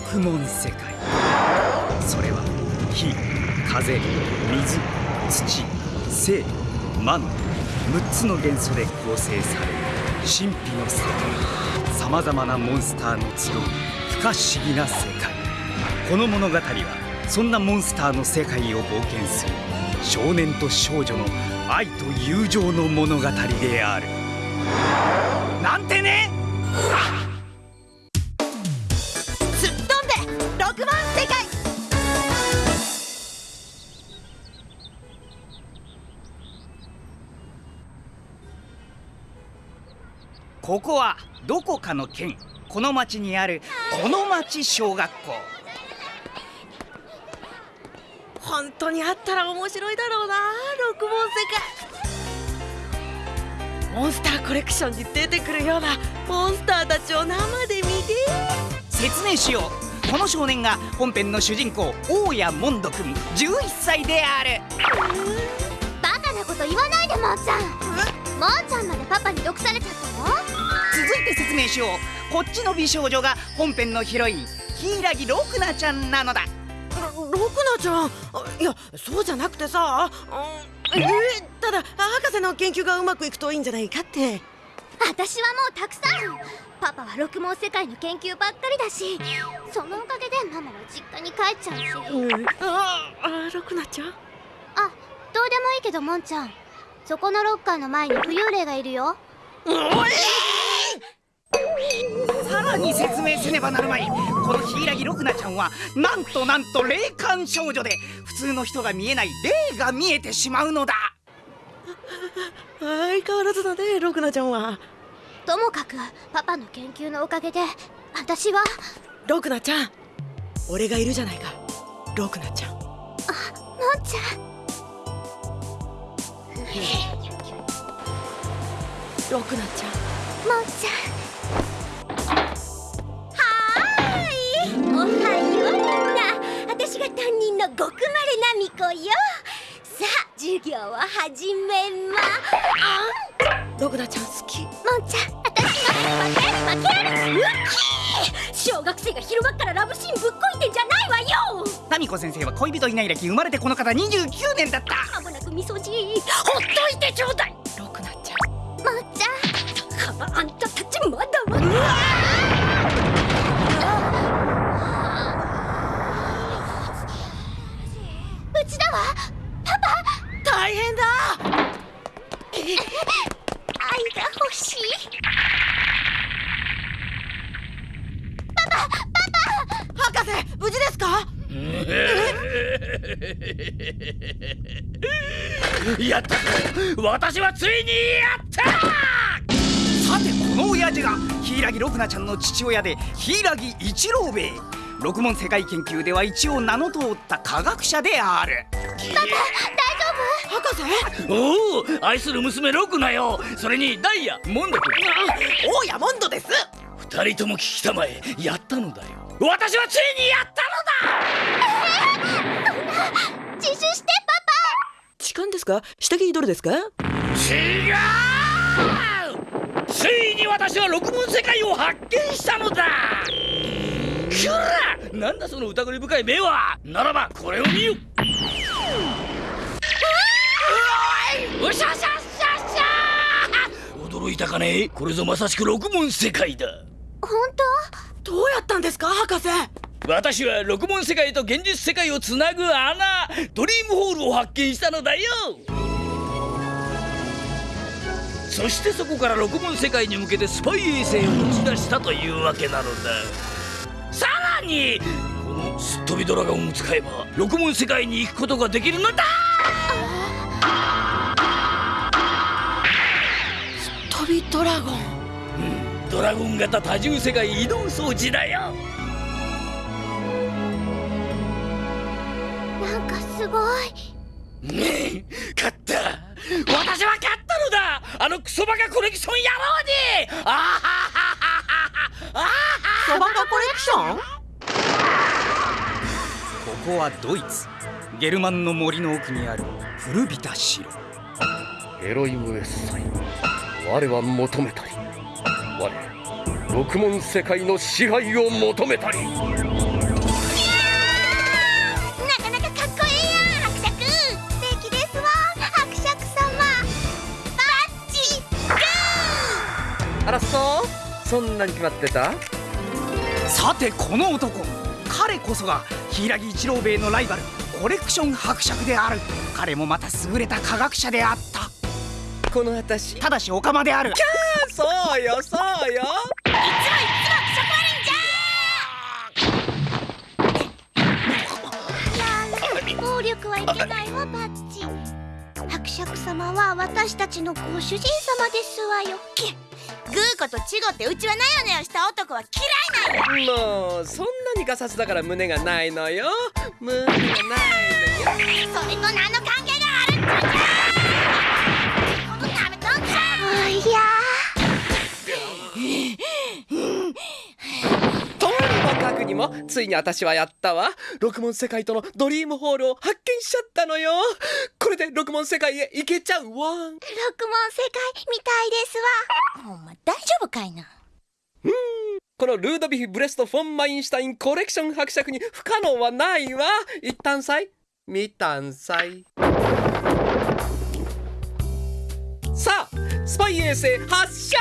六門世界。それは火風水土生魔の6つの元素で構成される神秘の世界さまざまなモンスターの集う不可思議な世界。この物語はそんなモンスターの世界を冒険する少年と少女の愛と友情の物語である。なんてね！100万世界ここはどこかの県。この町にあるこの町小学校。本当にあったら面白いだろうな六門世界モンスターコレクションに出てくるようなモンスターたちを生で見て。説明しよう。この少年が本編の主人公大谷モンド君11歳である。バカなこと言わないでもーちゃん。もーちゃんまでパパに毒されちゃったの？続いて説明しよう。こっちの美少女が本編のヒロイン柊六菜ちゃんなのだ。ろ六菜ちゃん？あいやそうじゃなくてさ、うん、えーただ博士の研究がうまくいくといいんじゃないかって私はもうたくさん。パパは六毛世界の研究ばっかりだしそのおかげでママは実家に帰っちゃうし。うん。ああ六菜ちゃんあどうでもいいけどもんちゃん。そこのロッカーの前に浮遊霊がいるよ。さらに説明せねばなるまい。この柊六菜ちゃんはなんとなんと霊感少女で普通の人が見えない霊が見えてしまうのだ相変わらずだね六菜ちゃんは。ともかくパパの研究のおかげで私は。六菜ちゃん。俺がいるじゃないか。六菜ちゃん。もんちゃん。六菜ちゃん。もんちゃん。はーい。おはよう。みんな私が担任の極まれなみこよ授業を始めま六菜ちゃん好き。もんちゃん私の負ける負けるウッキー。小学生が昼間っからラブシーンぶっこいてんじゃないわよ。タミコ先生は恋人いない歴生まれてこの方29年だった。まもなくみそじほっといてちょうだい。六菜ちゃん。もんちゃん。だからあんたたちまだまだうちだわ大変だ愛が欲しい博士無事ですかやったぞ私はついにやったさてこの親父が柊六菜ちゃんの父親で柊一郎兵衛。六門世界研究では一応名の通った科学者である。博士？おお愛する娘ロクナよ。それにダイヤモンド君。大ヤモンドです。二人とも聞きたまえ。やったのだよ。私はついにやったのだ！自首して痴漢ですか？下着どれですか？違うついに私は六門世界を発見したのだ。くらなんだその疑り深い目は。ならばこれを見よ。うわしゃしゃしゃしゃ！驚いたかね？これぞまさしく六門世界だ。パ本当？どうやったんですか？博士。私は六門世界と現実世界をつなぐ穴。ドリームホールを発見したのだよそしてそこから六門世界に向けてスパイ衛星を打ち出したというわけなのだ。さらにこのすっ飛びドラゴンを使えば六門世界に行くことができるのだ。飛びドラゴン？うん。ドラゴン型多重世界移動装置だよ。なんかすごい。ねえ勝った。私は勝ったのだ。あのクソバカコレクション野郎に。あははははは。そばかコレクション？ここはドイツ。ゲルマンの森の奥にある古びた城。エロイムエッサイ我は求めたり。我六門世界の支配を求めたりそんなに決まってた？さてこの男。彼こそが柊一郎兵衛のライバルコレクション伯爵である。彼もまた優れた科学者であった。この私？ただしオカマである。そうよそうよ。暴力はいけないわバッチ。伯爵様は私たちのご主人様ですわよグーコとチゴってうちはなよなよした男は嫌いなんや。もうそんなにガサツだから胸がないのよ。胸がないのよ。それと何の関係があるんじゃこのダメとんかいやとにもかくにもついに私はやったわ。六問世界とのドリームホールを発見しちゃったのよ。これで六問世界へ行けちゃうわ。六問世界みたいですわ。ほんま大丈夫かいな。このルードビヒ・ブレスト・フォン・マインシュタインコレクション伯爵に不可能はないわ。一旦さい見たんさいさあスパイ衛星発射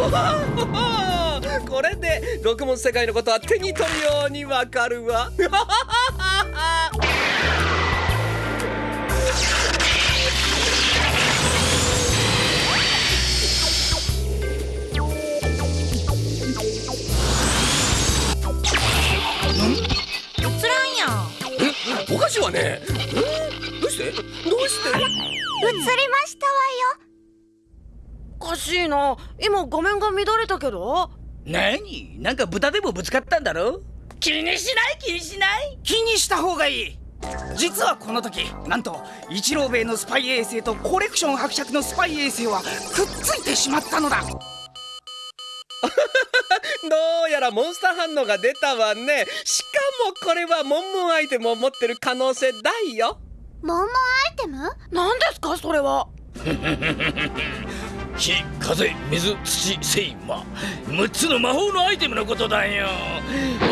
これで六問世界のことは手に取るようにわかるわ。おね。どうして？どうして？映りましたわよ。おかしいな。今画面が乱れたけど？何？なんか豚でもぶつかったんだろ？気にしない？気にしない？気にした方がいい。実はこの時なんと一郎兵衛のスパイ衛星とコレクション伯爵のスパイ衛星はくっついてしまったのだ。どうやらモンスター反応が出たわね。しかもこれはモンモンアイテムを持ってる可能性大よ。モンモンアイテム？何ですかそれは？火風水土聖魔。6つの魔法のアイテムのことだよ。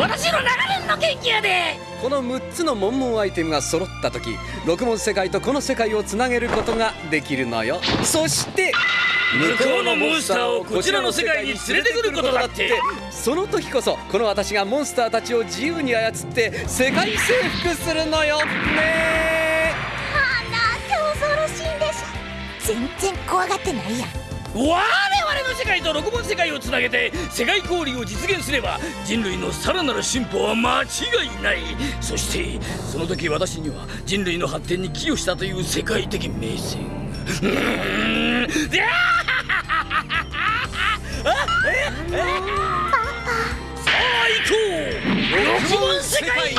私の長年の研究やで。この6つのモンモンアイテムが揃った時六問世界とこの世界をつなげることができるのよ。そして向こうのモンスターをこちらの世界に連れてくることだって。その時こそこの私がモンスターたちを自由に操って世界征服するのよ。ねあなんて恐ろしいんです全然怖がってないやん我々の世界と六門世界をつなげて世界交流を実現すれば人類のさらなる進歩は間違いない。そしてその時私には人類の発展に寄与したという世界的名声うーん。で あさあ行こう六門世界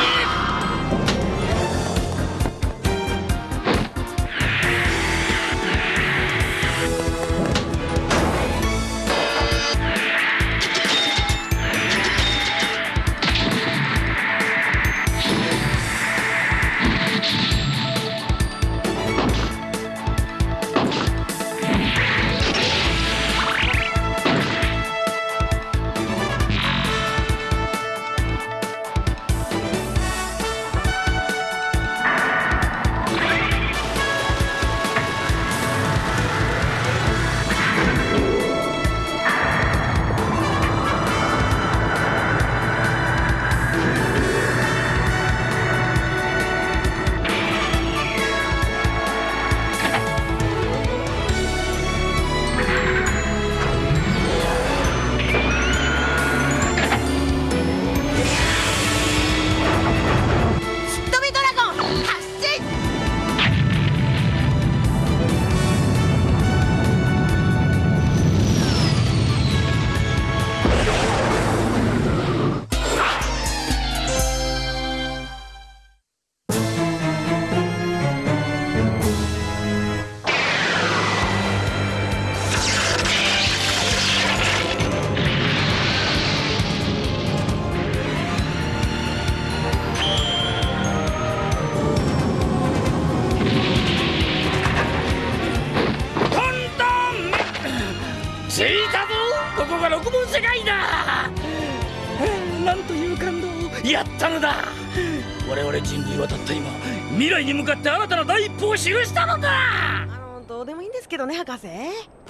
未来に向かって新たな第一歩を記したのだ！あのどうでもいいんですけどね博士。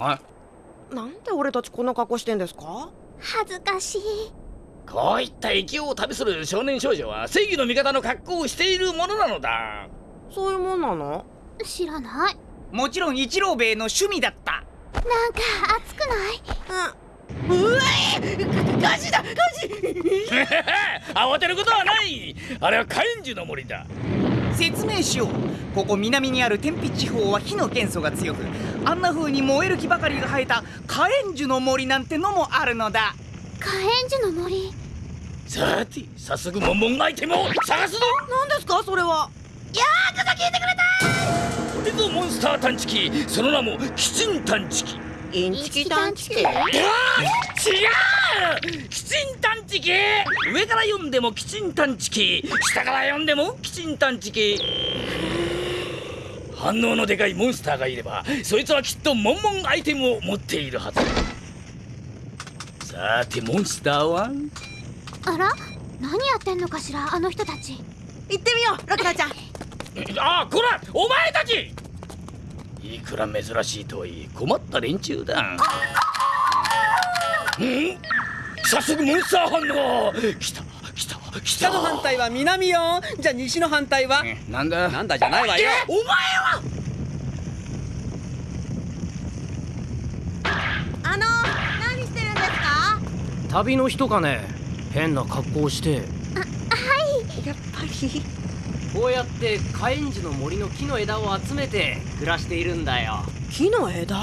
あなんで俺たちこんな格好してんですか？恥ずかしい。こういった勢いを旅する少年少女は正義の味方の格好をしているものなのだ。そういうもんなの？知らない。もちろん一郎兵衛の趣味だった。なんか熱くない？うん。うわ火事だ火事。慌てることはない。あれは火炎樹の森だ説明しよう。ここ南にある天日地方は火の元素が強くあんな風に燃える木ばかりが生えた火炎樹の森なんてのもあるのだ。火炎樹の森？さて早速モンモンアイテムを探すぞ。何ですか？それは。これぞモンスター探知機。その名もキチン探知機。インチキ探知機？違うキチン探知機上から読んでもキチン探知機下から読んでもキチン探知機反応のでかいモンスターがいればそいつはきっとモンモンアイテムを持っているはず。ださてモンスターは？あら？何やってんのかしらあの人たち。行ってみようラクダちゃん。ああこら！お前たち！いくら珍しいとはいえ困った連中だ。うん？早速モンスター反応来た来た。来北たの反対は南よ。じゃあ西の反対は？なんだ？なんだじゃないわよ。お前は！あの何してるんですか？旅の人かね？変な格好をして。やっぱり。こうやって火炎樹の森の木の枝を集めて暮らしているんだよ。木の枝？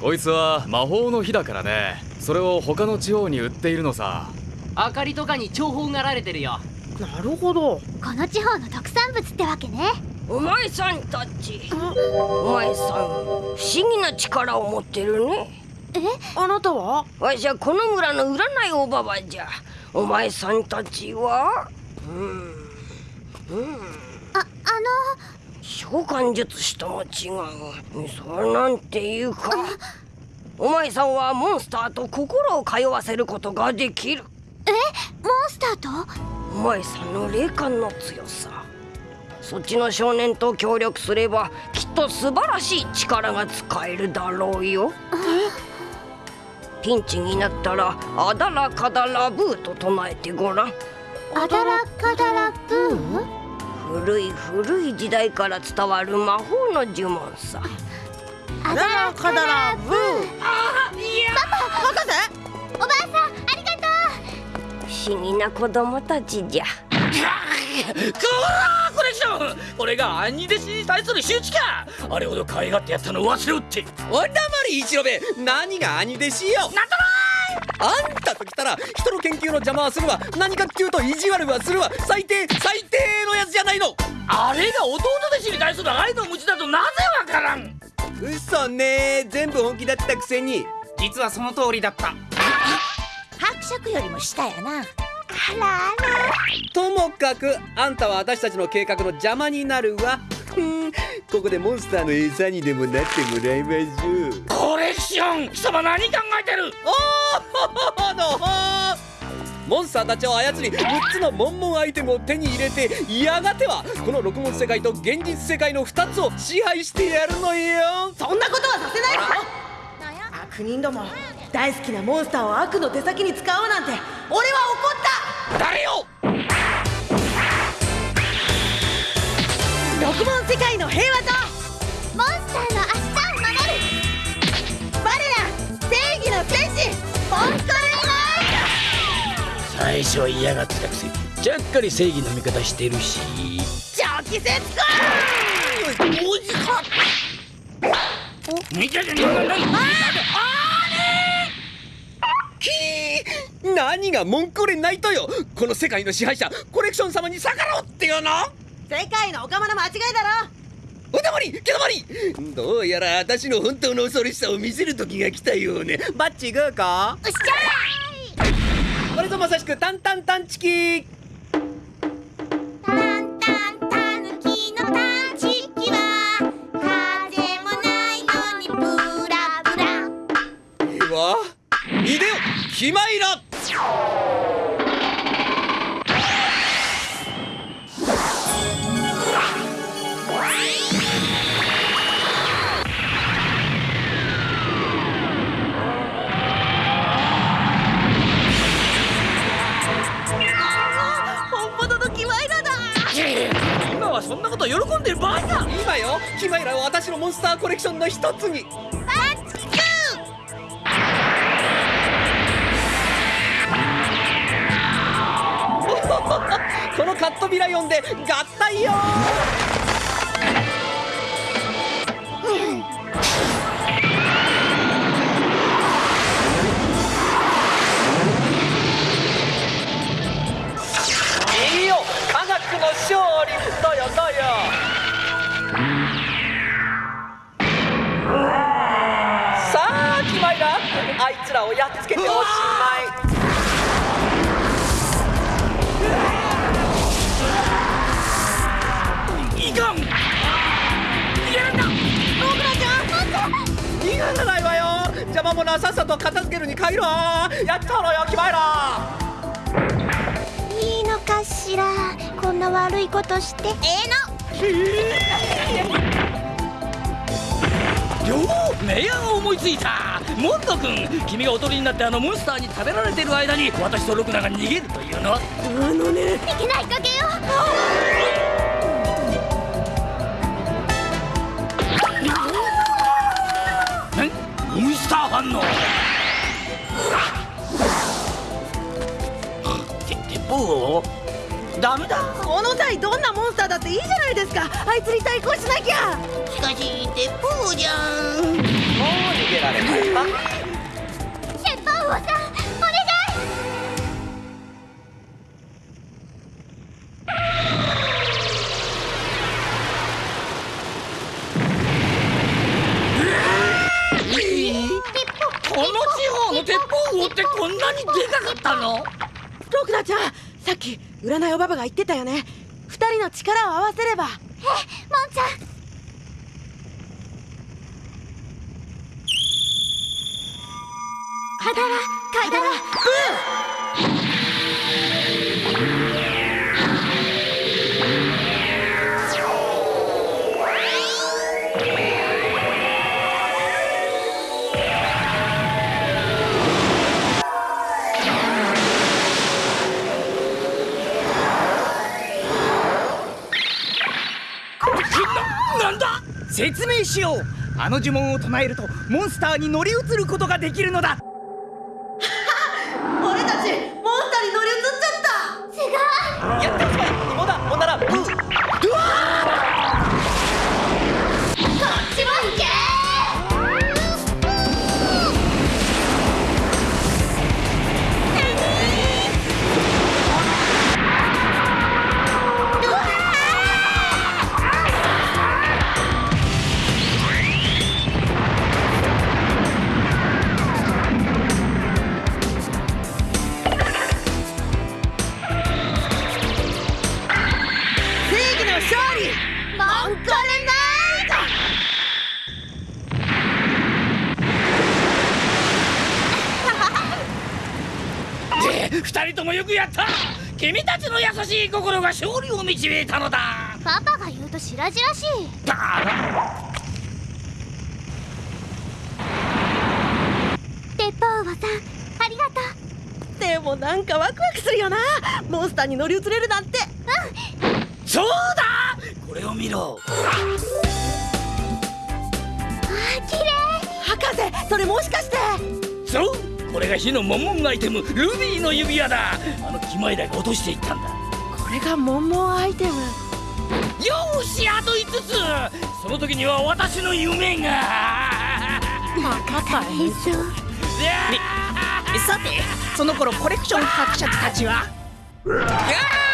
こいつは魔法の火だからねそれを他の地方に売っているのさ。明かりとかに重宝がられてるよ。なるほど。この地方の特産物ってわけね。お前さんたち。お前さん不思議な力を持ってるね。あなたは？わしはこの村の占いおばばじゃ。お前さんたちは？うんうんああ召喚術師とも違う。そうなんていうかお前さんはモンスターと心を通わせることができる。のモンスターと？お前さんの霊感の強さ。そっちの少年と協力すればきっと素晴らしい力が使えるだろうよ。ピンチになったらあだらかだらブーと唱えてごらん。アダラカダラブー？古い古い時代から伝わる魔法の呪文さアダラカダラブー。博士おばあさんありがと不思議な子供たちじゃ。コレクションこれが兄弟子に対する仕打ちか。あれほど可愛がってやったのを忘れおって。おだまり一郎兵衛何が兄弟子よ。なんとあんたと来たら人の研究の邪魔はするわ。何かっていうと意地悪はするわ。最低最低のやつじゃないの。あれが弟弟子に対する愛の無知だとなぜわからん嘘ね。全部本気だったくせに。実はその通りだった。伯爵よりも下やな。あらあら。ともかくあんたは私たちの計画の邪魔になるわ。ふん。ここでモンスターの餌にでもなってもらいましょう。コレクション貴様何考えてる？おーのほーモンスターたちを操り6つのモンモンアイテムを手に入れてやがてはこの六文世界と現実世界の2つを支配してやるのよ。そんなことはさせない。わ悪人ども大好きなモンスターを悪の手先に使うなんて俺は怒った。誰よ！六文世界の平和とモンスターの明日を守る。我ら正義の戦士モンスト最初は嫌がってたくせにちゃっかり正義の味方してるし。長期節かおじか見ててななきー何が文句れないとよこの世界の支配者コレクション様に逆らおうってよな世界のおかまの間違いだろおだまりけどまりどうやら私の本当の恐ろしさを見せる時が来たようねバッチグーかうっしゃこれぞまさしくタンタンタンチキ。ータンタンタヌキのタチキは風もないのにブラブラ。ではいでよキマイラと喜んでる場合か今よキマイラは私のモンスターコレクションの一つに。このカットビライオンで合体よとして。ええの。ようメアが思いついた。モンド君君がおとりになってあのモンスターに食べられてる間に私とロクナが逃げるというの。はあのね。いけないかけよ。んモンスター反応。て鉄砲ダメだ。この際どんなモンスターだっていいじゃないですか。あいつに対抗しなきゃ。しかし鉄砲じゃんもう逃げられない。わ鉄砲王さんお願いこの地方の鉄砲王ってこんなにでかかったのロクナちゃんさっき占いおばばが言ってたよね。二人の力を合わせれば。えモンちゃん。はだら説明しよう。あの呪文を唱えるとモンスターに乗り移ることができるのだ。ちの優しい心が勝利を導いたのだ。パパが言うと白々しい。だ鉄砲王さんありがとう。でもなんかワクワクするよな。モンスターに乗り移れるなんて。そうだ。これを見ろ。あ綺麗。博士それもしかして。そうこれが火のモンモンアイテムルビーの指輪だ。あのキマイラが落としていったんだ。これがモンモンアイテム。よーしあと5つ。その時には私の夢が。大変そうさてその頃コレクション伯爵たちは？い や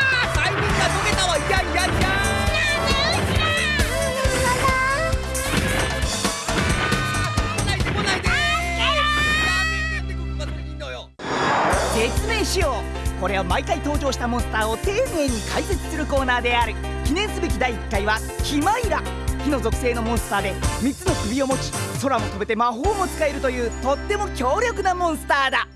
しよう。これは毎回登場したモンスターを丁寧に解説するコーナーである。記念すべき第1回はキマイラ。火の属性のモンスターで3つの首を持ち空も飛べて魔法も使えるというとっても強力なモンスターだ。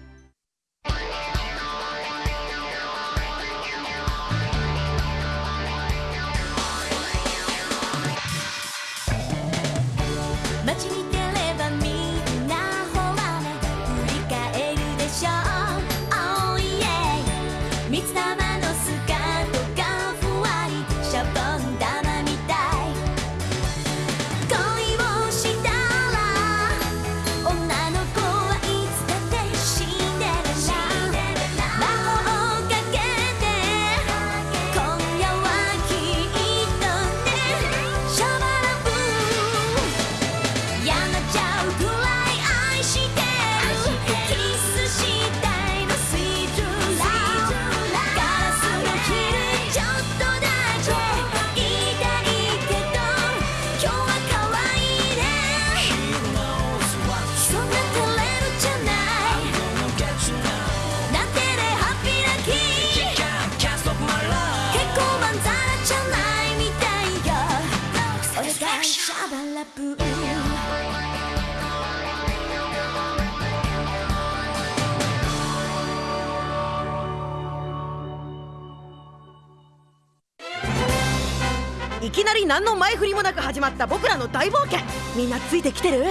り何の前振りもなく始まった僕らの大冒険。みんなついてきてる？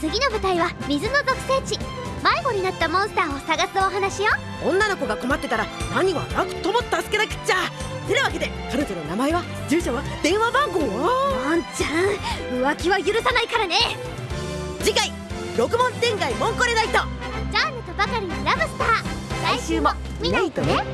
次の舞台は水の属性地迷子になったモンスターを探すお話よ。女の子が困ってたら何はなくとも助けなくっちゃ。てなわけで彼女の名前は住所は電話番号はモンちゃん浮気は許さないからね。次回六問天外モンコレナイト。ジャーネとばかりのラブスター。来週も見ないとね